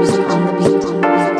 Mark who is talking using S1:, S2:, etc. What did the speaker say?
S1: music on the beat.